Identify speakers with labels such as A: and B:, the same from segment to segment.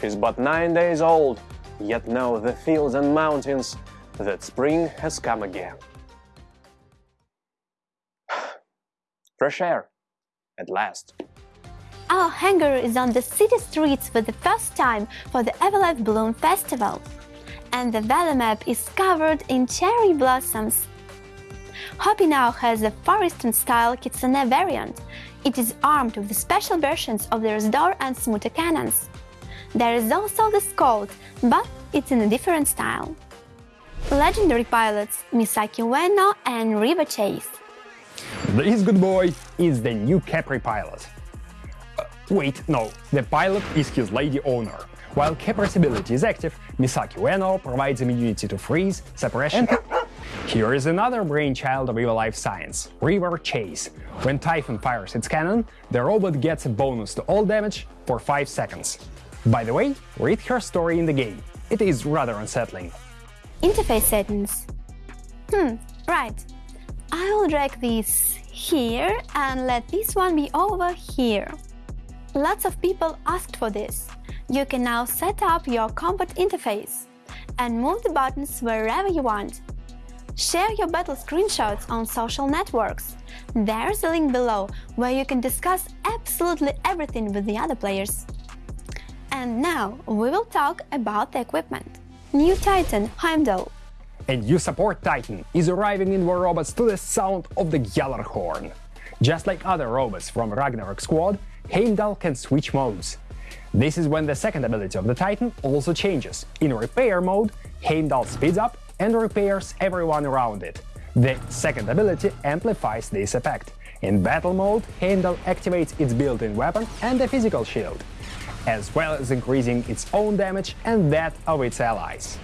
A: He's but nine days old, yet know the fields and mountains that spring has come again. Fresh air, at last.
B: Our hangar is on the city streets for the first time for the Everlife Bloom Festival. And the valley map is covered in cherry blossoms. Hopi now has a Forreston-style Kitsune variant. It is armed with special versions of the Razdor and Smuta cannons. There is also the Scout, but it's in a different style. Legendary pilots Misaki Ueno and Riva Chase.
C: This good boy is the new Capri pilot. Uh, wait, no, the pilot is his lady owner. While Capri's ability is active, Misaki Ueno provides immunity to freeze, suppression. Here is another brainchild of Eva Life Science, River Chase. When Typhon fires its cannon, the robot gets a bonus to all damage for 5 seconds. By the way, read her story in the game. It is rather unsettling.
B: Interface settings. Hmm, right. I will drag this here and let this one be over here. Lots of people asked for this. You can now set up your combat interface and move the buttons wherever you want. Share your battle screenshots on social networks. There's a link below where you can discuss absolutely everything with the other players. And now we will talk about the equipment. New Titan Heimdall.
C: A new support Titan is arriving in War Robots to the sound of the Gjallarhorn. Just like other robots from Ragnarok Squad, Heimdall can switch modes. This is when the second ability of the Titan also changes. In repair mode, Heimdall speeds up and repairs everyone around it. The second ability amplifies this effect. In battle mode, Heimdall activates its built-in weapon and a physical shield as well as increasing its own damage and that of its allies.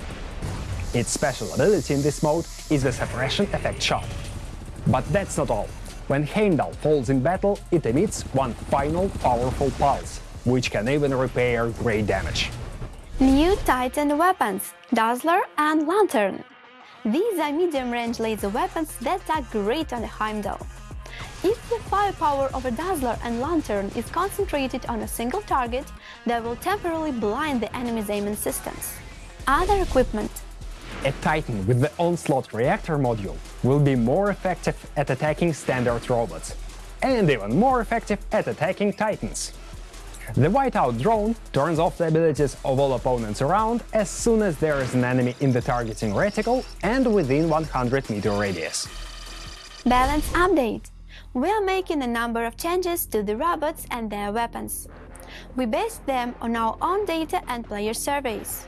C: Its special ability in this mode is the Suppression Effect Shot. But that's not all. When Heimdall falls in battle, it emits one final powerful pulse, which can even repair great damage.
B: New Titan weapons, Dazzler and Lantern. These are medium-range laser weapons that are great on Heimdall. If the firepower of a Dazzler and Lantern is concentrated on a single target, they will temporarily blind the enemy's aiming systems. Other equipment
C: a Titan with the Onslaught reactor module will be more effective at attacking standard robots, and even more effective at attacking Titans. The Whiteout drone turns off the abilities of all opponents around as soon as there is an enemy in the targeting reticle and within 100 meter radius.
B: Balance update we are making a number of changes to the robots and their weapons. We base them on our own data and player surveys.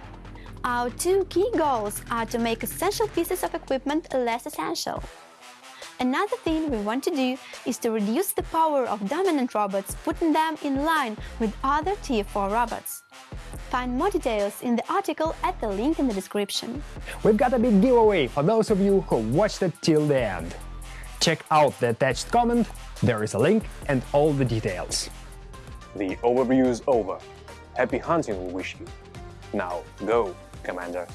B: Our two key goals are to make essential pieces of equipment less essential. Another thing we want to do is to reduce the power of dominant robots, putting them in line with other Tier 4 robots. Find more details in the article at the link in the description.
C: We've got a big giveaway for those of you who watched it till the end. Check out the attached comment, there is a link and all the details.
A: The overview is over. Happy hunting we wish you. Now go, Commander.